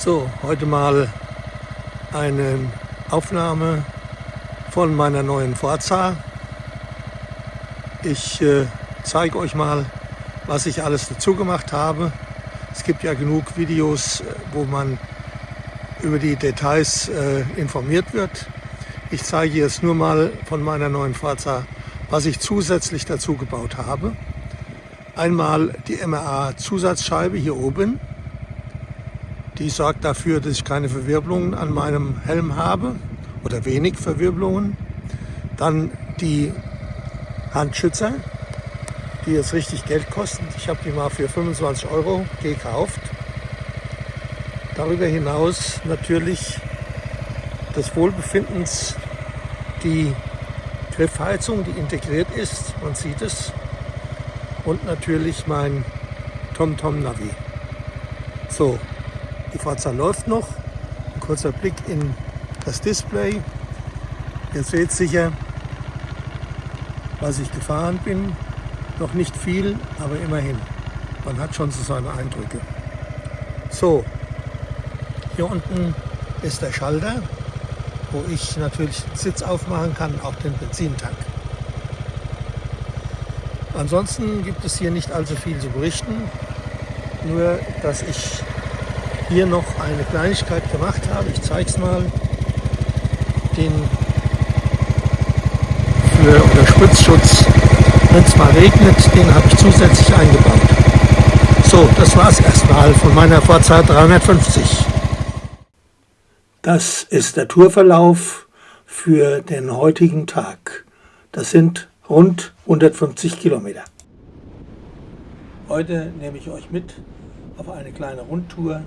So, heute mal eine Aufnahme von meiner neuen Forza. Ich äh, zeige euch mal, was ich alles dazu gemacht habe. Es gibt ja genug Videos, äh, wo man über die Details äh, informiert wird. Ich zeige jetzt nur mal von meiner neuen Forza, was ich zusätzlich dazu gebaut habe. Einmal die MRA Zusatzscheibe hier oben. Die sorgt dafür, dass ich keine Verwirbelungen an meinem Helm habe oder wenig Verwirbelungen. Dann die Handschützer, die jetzt richtig Geld kosten. Ich habe die mal für 25 Euro gekauft. Darüber hinaus natürlich des Wohlbefindens die Griffheizung, die integriert ist, man sieht es. Und natürlich mein TomTom Navi. So, die Fahrzeit läuft noch. Ein kurzer Blick in das Display. Ihr seht sicher, was ich gefahren bin. Noch nicht viel, aber immerhin. Man hat schon so seine Eindrücke. So, hier unten ist der Schalter, wo ich natürlich den Sitz aufmachen kann, auch den Benzintank. Ansonsten gibt es hier nicht allzu viel zu berichten, nur dass ich hier noch eine Kleinigkeit gemacht habe. Ich zeige es mal. Den für oder Spritzschutz, wenn es mal regnet, den habe ich zusätzlich eingebaut. So, das war es erstmal von meiner Forza 350. Das ist der Tourverlauf für den heutigen Tag. Das sind rund 150 Kilometer. Heute nehme ich euch mit auf eine kleine Rundtour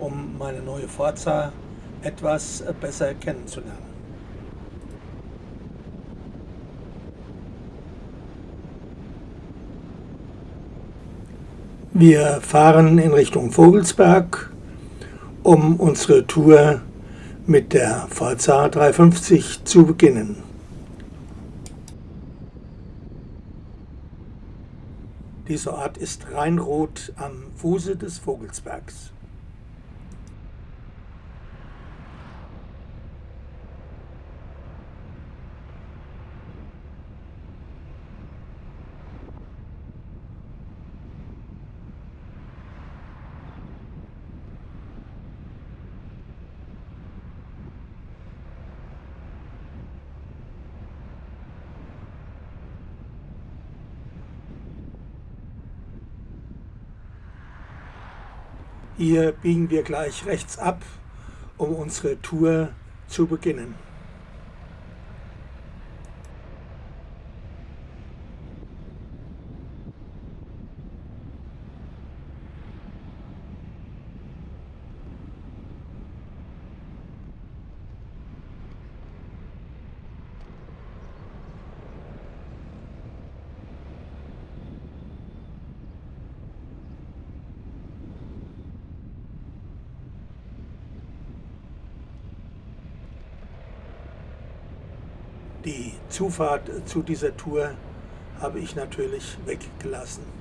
um meine neue Forza etwas besser kennenzulernen. Wir fahren in Richtung Vogelsberg, um unsere Tour mit der Forza 350 zu beginnen. Dieser Ort ist Rheinrot am Fuße des Vogelsbergs. Hier biegen wir gleich rechts ab, um unsere Tour zu beginnen. Die Zufahrt zu dieser Tour habe ich natürlich weggelassen.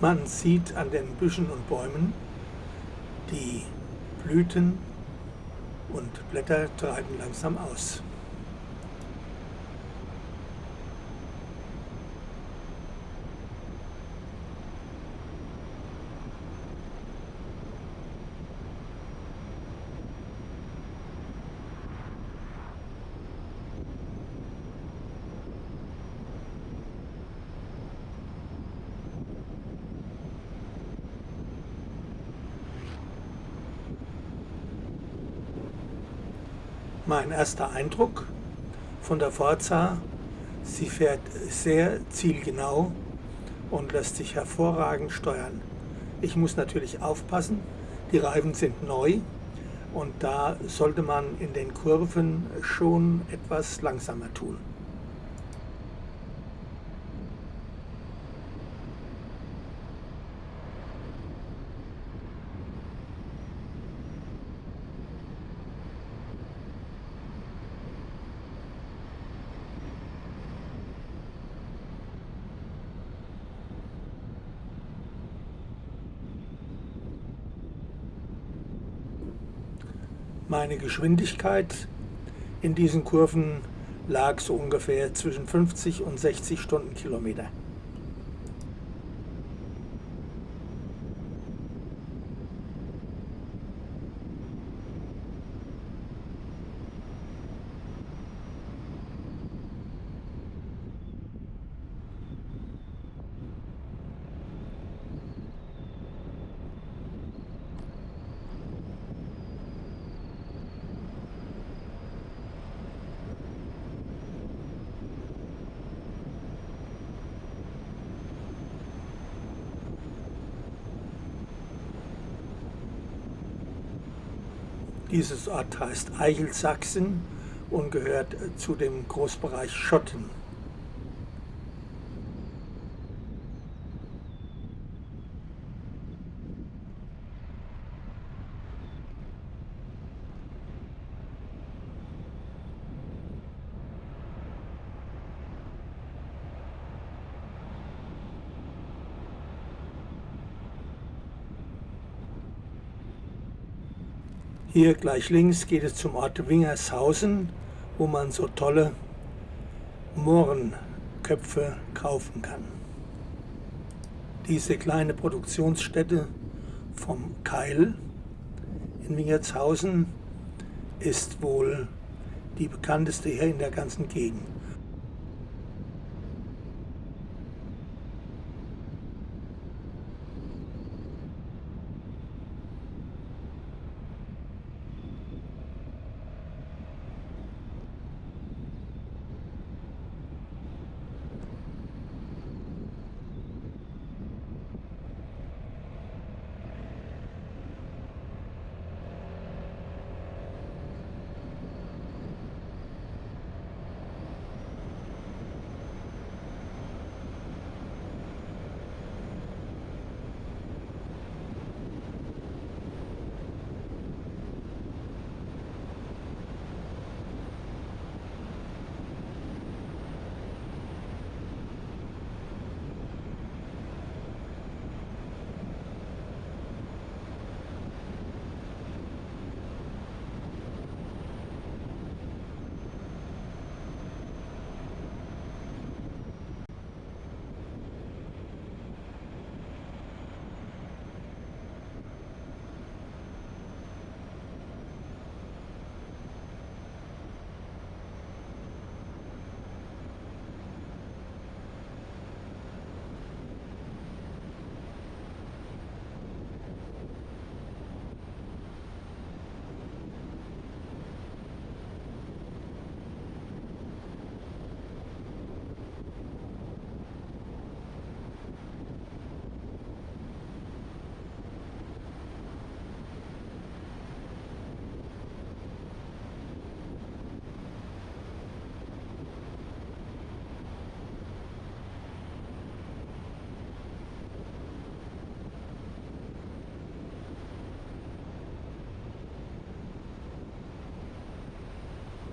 Man sieht an den Büschen und Bäumen, Die Blüten und Blätter treiben langsam aus. Mein erster Eindruck von der Forza. Sie fährt sehr zielgenau und lässt sich hervorragend steuern. Ich muss natürlich aufpassen, die Reifen sind neu und da sollte man in den Kurven schon etwas langsamer tun. Meine Geschwindigkeit in diesen Kurven lag so ungefähr zwischen 50 und 60 Stundenkilometer. Dieses Ort heißt Eichelsachsen und gehört zu dem Großbereich Schotten. Hier gleich links geht es zum Ort Wingershausen, wo man so tolle Mohrenköpfe kaufen kann. Diese kleine Produktionsstätte vom Keil in Wingertshausen ist wohl die bekannteste hier in der ganzen Gegend.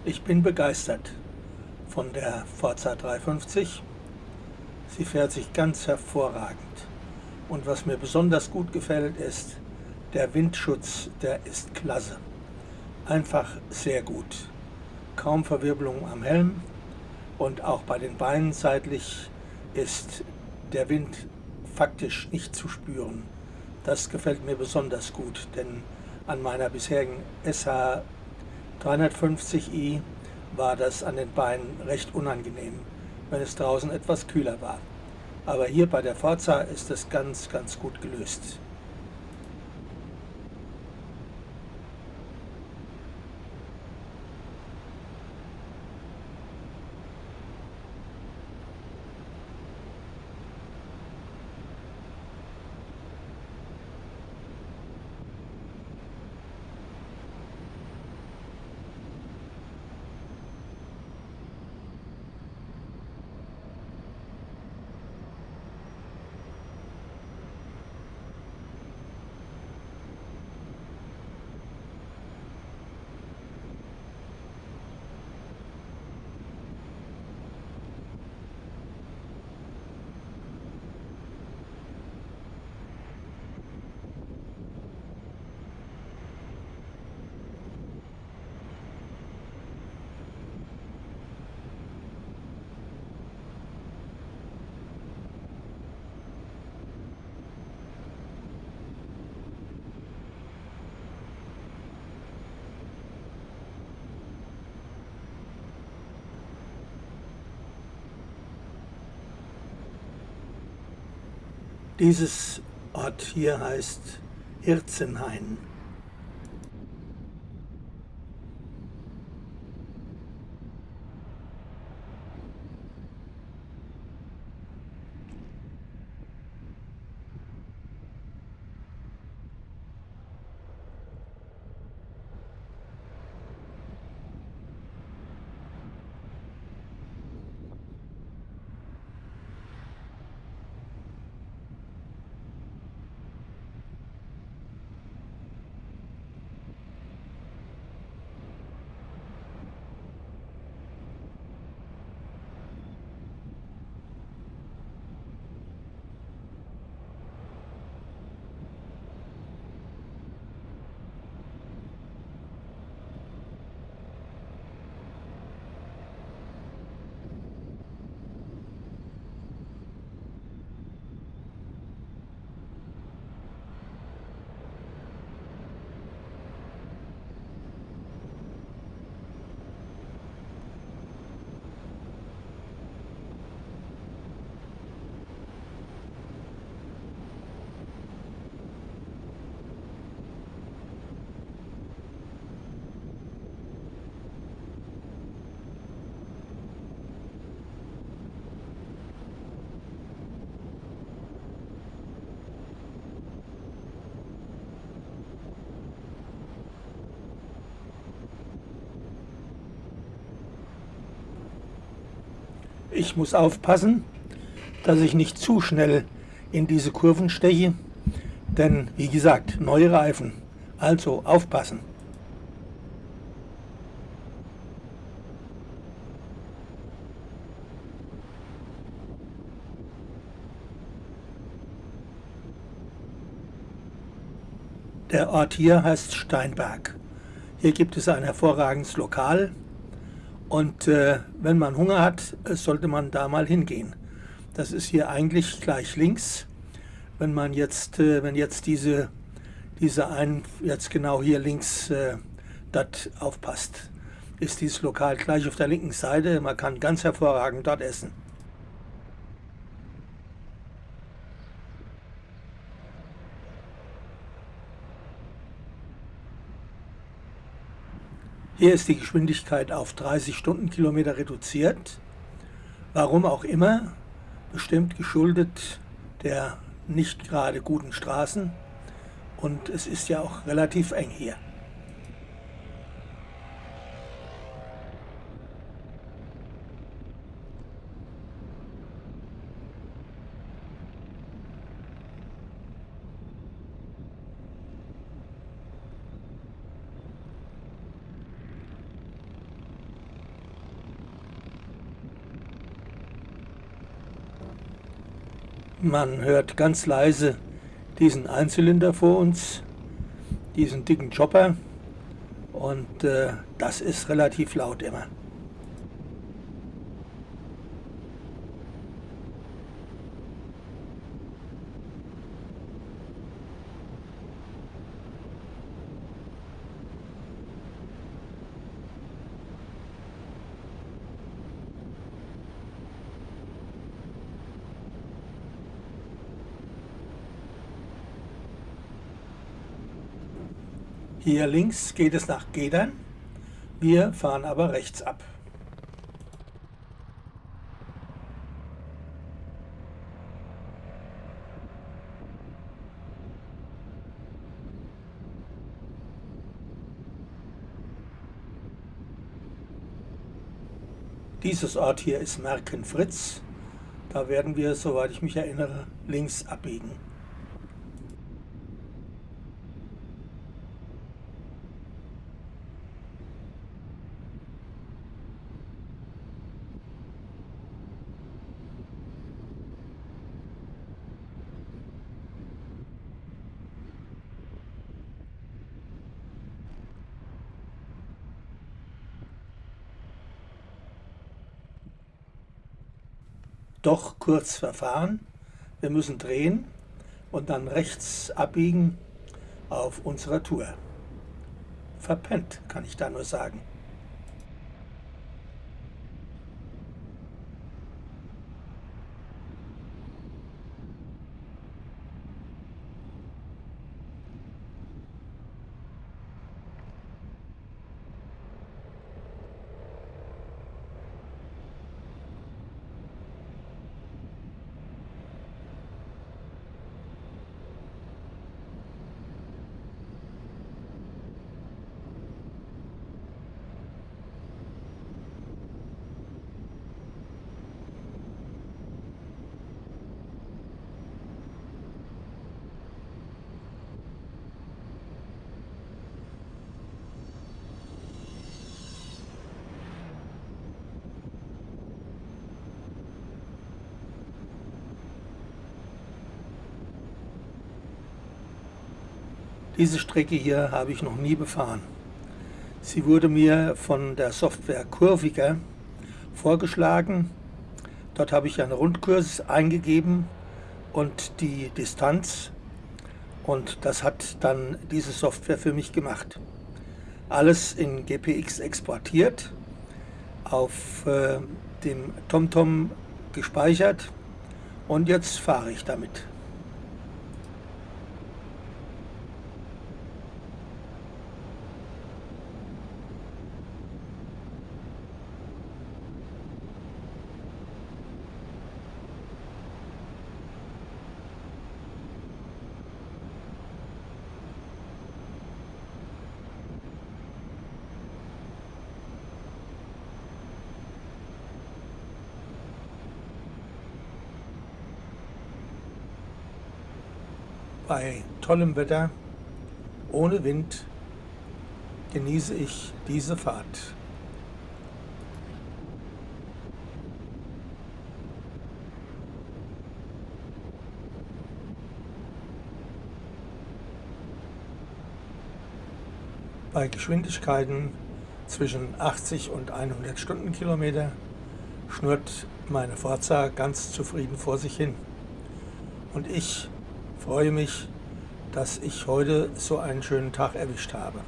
Ich bin begeistert von der Forza 350. Sie fährt sich ganz hervorragend. Und was mir besonders gut gefällt, ist Der Windschutz, der ist klasse. Einfach sehr gut. Kaum Verwirbelung am Helm und auch bei den Beinen seitlich ist der Wind faktisch nicht zu spüren. Das gefällt mir besonders gut, denn an meiner bisherigen SH 350i war das an den Beinen recht unangenehm, wenn es draußen etwas kühler war. Aber hier bei der Forza ist es ganz, ganz gut gelöst. Dieses Ort hier heißt Hirzenhain. Ich muss aufpassen, dass ich nicht zu schnell in diese Kurven steche, denn wie gesagt, neue Reifen, also aufpassen. Der Ort hier heißt Steinberg. Hier gibt es ein hervorragendes Lokal, und äh, wenn man Hunger hat, äh, sollte man da mal hingehen. Das ist hier eigentlich gleich links. Wenn man jetzt, äh, wenn jetzt diese, diese ein, jetzt genau hier links äh, dort aufpasst, ist dieses Lokal gleich auf der linken Seite. Man kann ganz hervorragend dort essen. Hier ist die Geschwindigkeit auf 30 Stundenkilometer reduziert. Warum auch immer, bestimmt geschuldet der nicht gerade guten Straßen. Und es ist ja auch relativ eng hier. Man hört ganz leise diesen Einzylinder vor uns diesen dicken Chopper und äh, das ist relativ laut immer. Hier links geht es nach Gedern, wir fahren aber rechts ab. Dieses Ort hier ist Merkenfritz. Da werden wir, soweit ich mich erinnere, links abbiegen. Doch kurz verfahren. Wir müssen drehen und dann rechts abbiegen auf unserer Tour. Verpennt, kann ich da nur sagen. Diese Strecke hier habe ich noch nie befahren. Sie wurde mir von der Software Kurviger vorgeschlagen. Dort habe ich einen Rundkurs eingegeben und die Distanz und das hat dann diese Software für mich gemacht. Alles in GPX exportiert, auf äh, dem TomTom gespeichert und jetzt fahre ich damit. Bei tollem Wetter, ohne Wind, genieße ich diese Fahrt. Bei Geschwindigkeiten zwischen 80 und 100 Stundenkilometer schnurrt meine Forza ganz zufrieden vor sich hin. Und ich freue mich, dass ich heute so einen schönen Tag erwischt habe.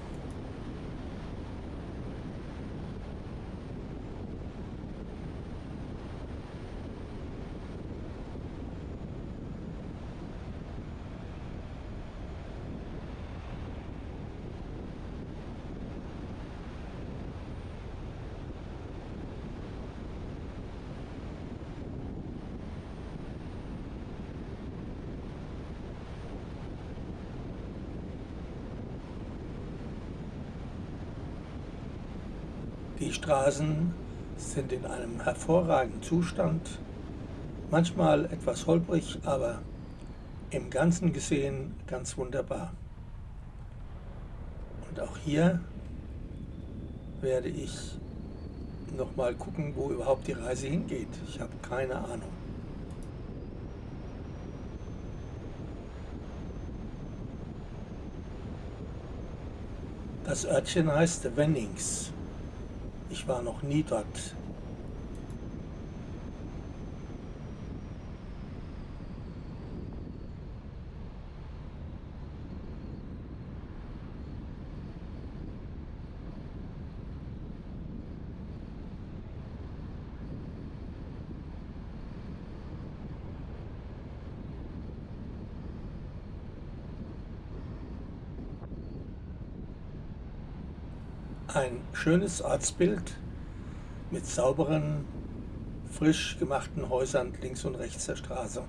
Die Straßen sind in einem hervorragenden Zustand, manchmal etwas holprig, aber im Ganzen gesehen ganz wunderbar. Und auch hier werde ich noch mal gucken, wo überhaupt die Reise hingeht. Ich habe keine Ahnung. Das Örtchen heißt Wennings. Ich war noch nie dort. Ein schönes Ortsbild mit sauberen, frisch gemachten Häusern links und rechts der Straße.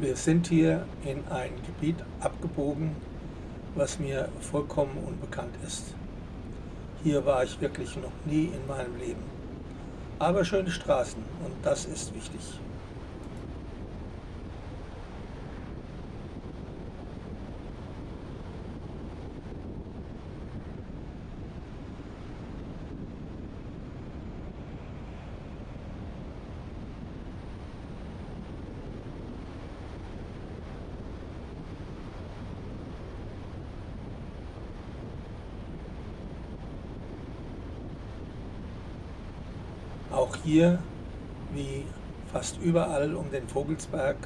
Wir sind hier in ein Gebiet abgebogen, was mir vollkommen unbekannt ist. Hier war ich wirklich noch nie in meinem Leben. Aber schöne Straßen und das ist wichtig. Hier, wie fast überall um den Vogelsberg,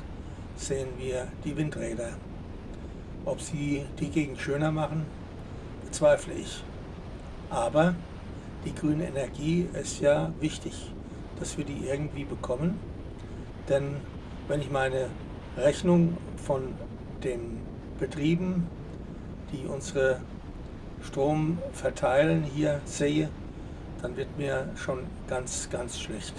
sehen wir die Windräder. Ob sie die Gegend schöner machen, bezweifle ich. Aber die grüne Energie ist ja wichtig, dass wir die irgendwie bekommen. Denn wenn ich meine Rechnung von den Betrieben, die unsere Strom verteilen, hier sehe, dann wird mir schon ganz, ganz schlecht.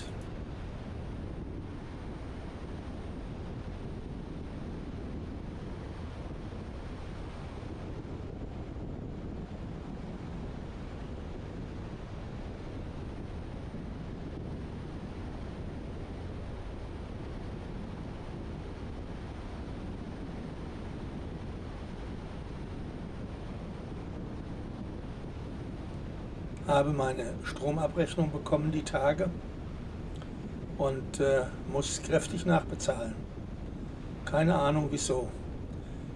Habe meine Stromabrechnung bekommen die Tage und äh, muss kräftig nachbezahlen. Keine Ahnung wieso.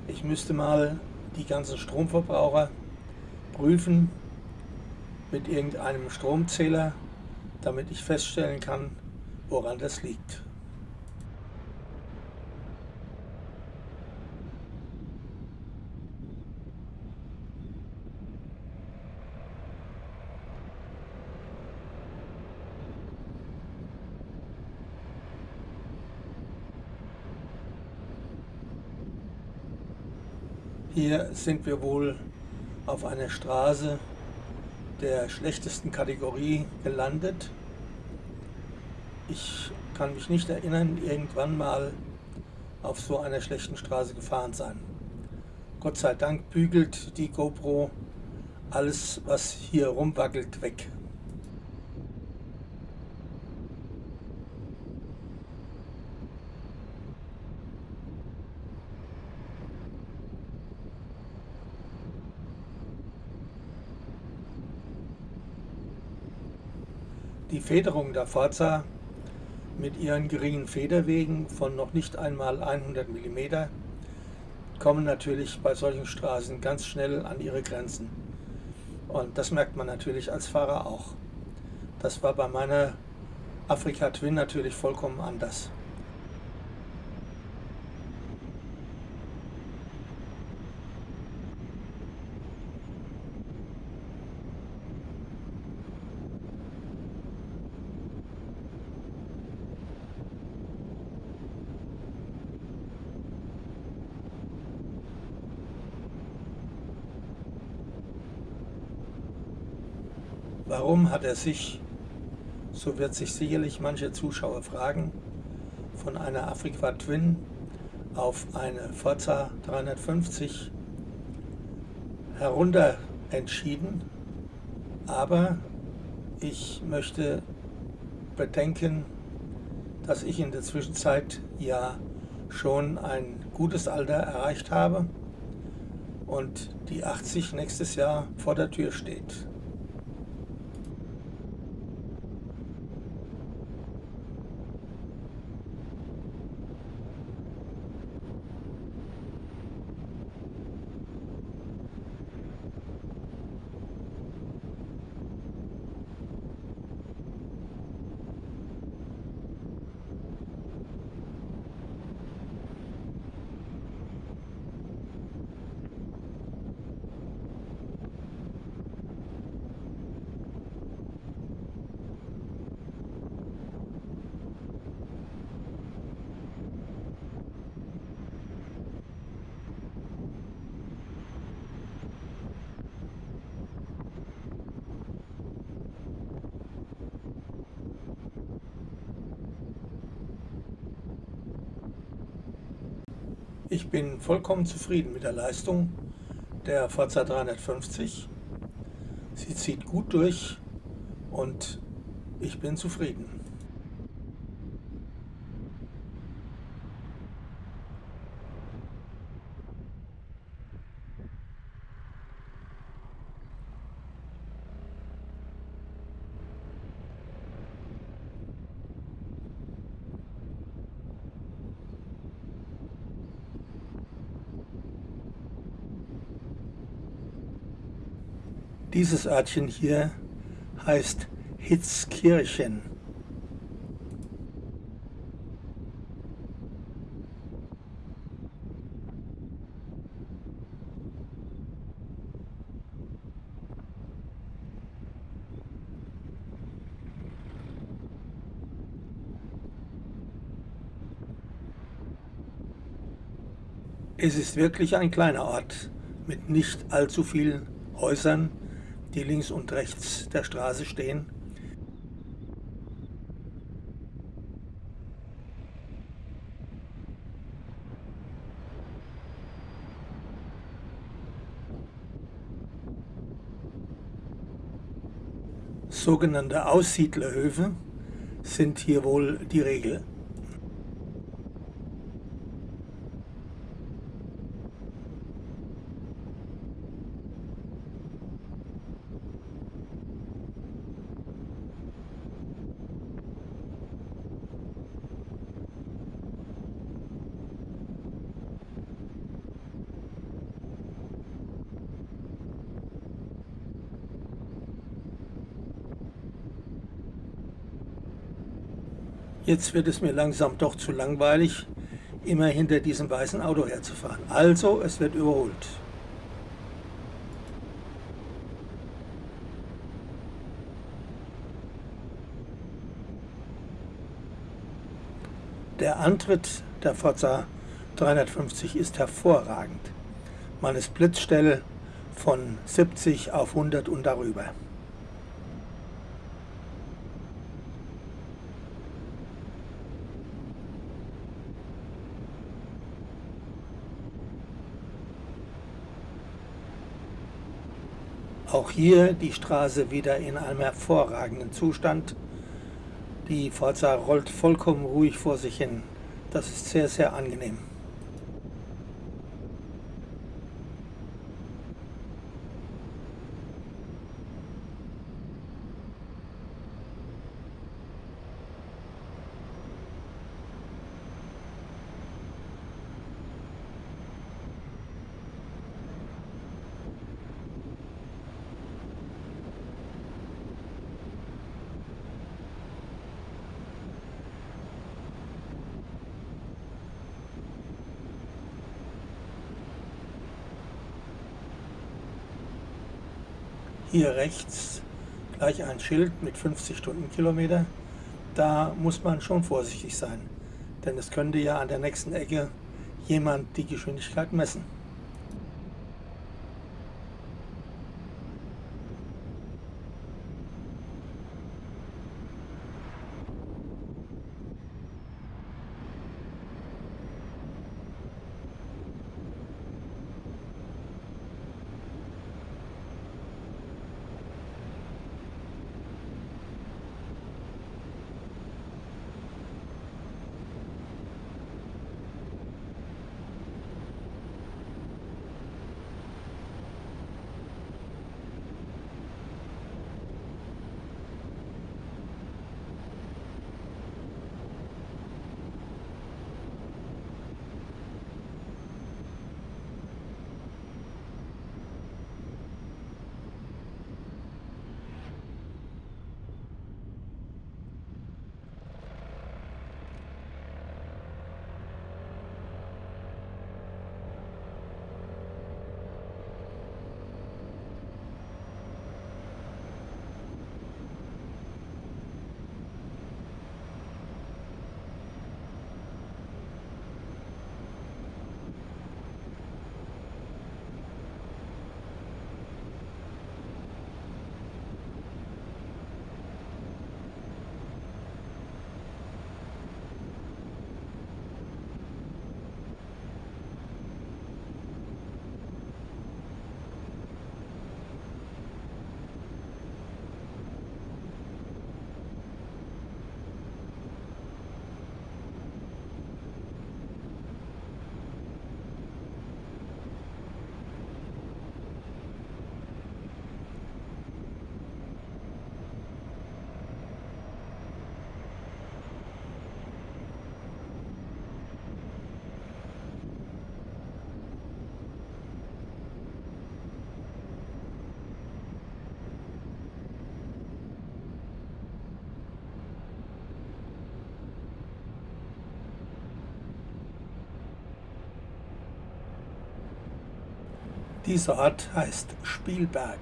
Ich müsste mal die ganzen Stromverbraucher prüfen mit irgendeinem Stromzähler, damit ich feststellen kann, woran das liegt. Hier sind wir wohl auf einer Straße der schlechtesten Kategorie gelandet. Ich kann mich nicht erinnern, irgendwann mal auf so einer schlechten Straße gefahren sein. Gott sei Dank bügelt die GoPro alles, was hier rumwackelt, weg. Federung der Forza mit ihren geringen Federwegen von noch nicht einmal 100 mm kommen natürlich bei solchen Straßen ganz schnell an ihre Grenzen. Und das merkt man natürlich als Fahrer auch. Das war bei meiner Afrika Twin natürlich vollkommen anders. Warum hat er sich, so wird sich sicherlich manche Zuschauer fragen, von einer Afrika Twin auf eine Forza 350 herunter entschieden. Aber ich möchte bedenken, dass ich in der Zwischenzeit ja schon ein gutes Alter erreicht habe und die 80 nächstes Jahr vor der Tür steht. Ich bin vollkommen zufrieden mit der Leistung der Forza 350. Sie zieht gut durch und ich bin zufrieden. Dieses Örtchen hier heißt Hitzkirchen. Es ist wirklich ein kleiner Ort mit nicht allzu vielen Häusern die links und rechts der Straße stehen. Sogenannte Aussiedlerhöfe sind hier wohl die Regel. Jetzt wird es mir langsam doch zu langweilig, immer hinter diesem weißen Auto herzufahren. Also, es wird überholt. Der Antritt der Forza 350 ist hervorragend. Man ist blitzstelle von 70 auf 100 und darüber. Auch hier die Straße wieder in einem hervorragenden Zustand. Die Forza rollt vollkommen ruhig vor sich hin. Das ist sehr, sehr angenehm. Hier rechts gleich ein Schild mit 50 Stundenkilometer. Da muss man schon vorsichtig sein, denn es könnte ja an der nächsten Ecke jemand die Geschwindigkeit messen. Dieser Ort heißt Spielberg.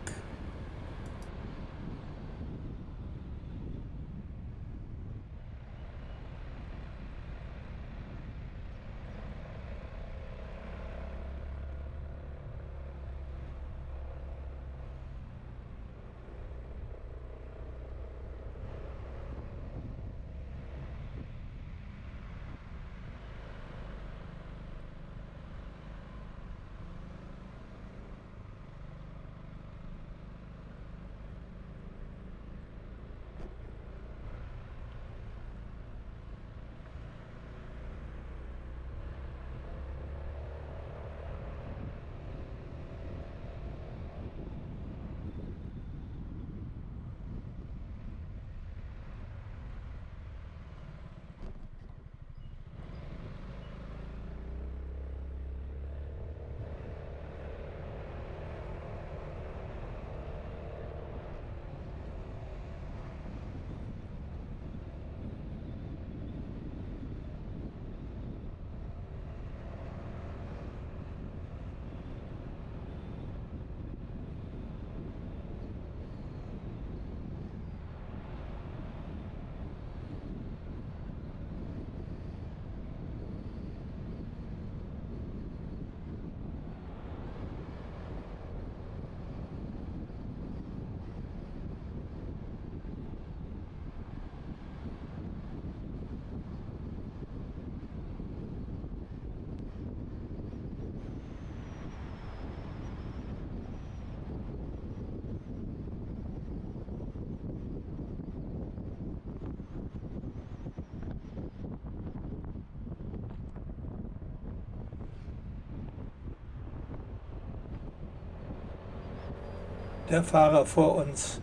Der Fahrer vor uns,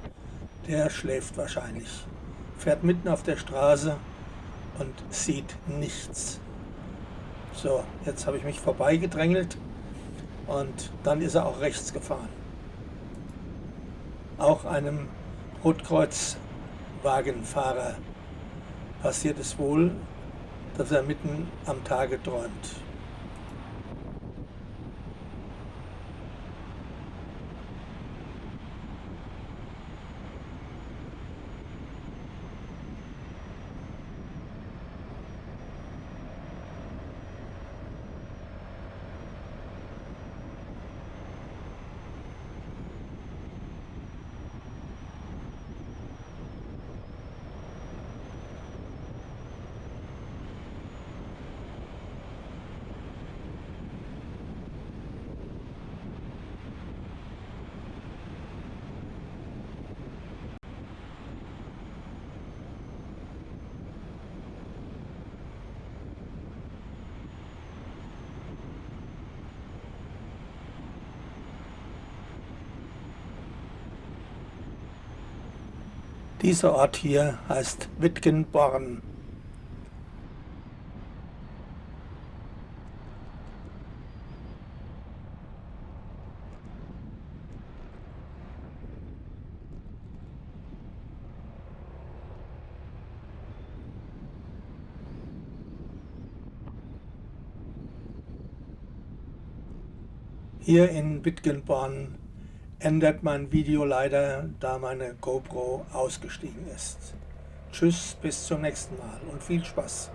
der schläft wahrscheinlich, fährt mitten auf der Straße und sieht nichts. So, jetzt habe ich mich vorbeigedrängelt und dann ist er auch rechts gefahren. Auch einem Rotkreuzwagenfahrer passiert es wohl, dass er mitten am Tage träumt. Dieser Ort hier heißt Wittgenborn. Hier in Wittgenborn ändert mein Video leider, da meine GoPro ausgestiegen ist. Tschüss, bis zum nächsten Mal und viel Spaß.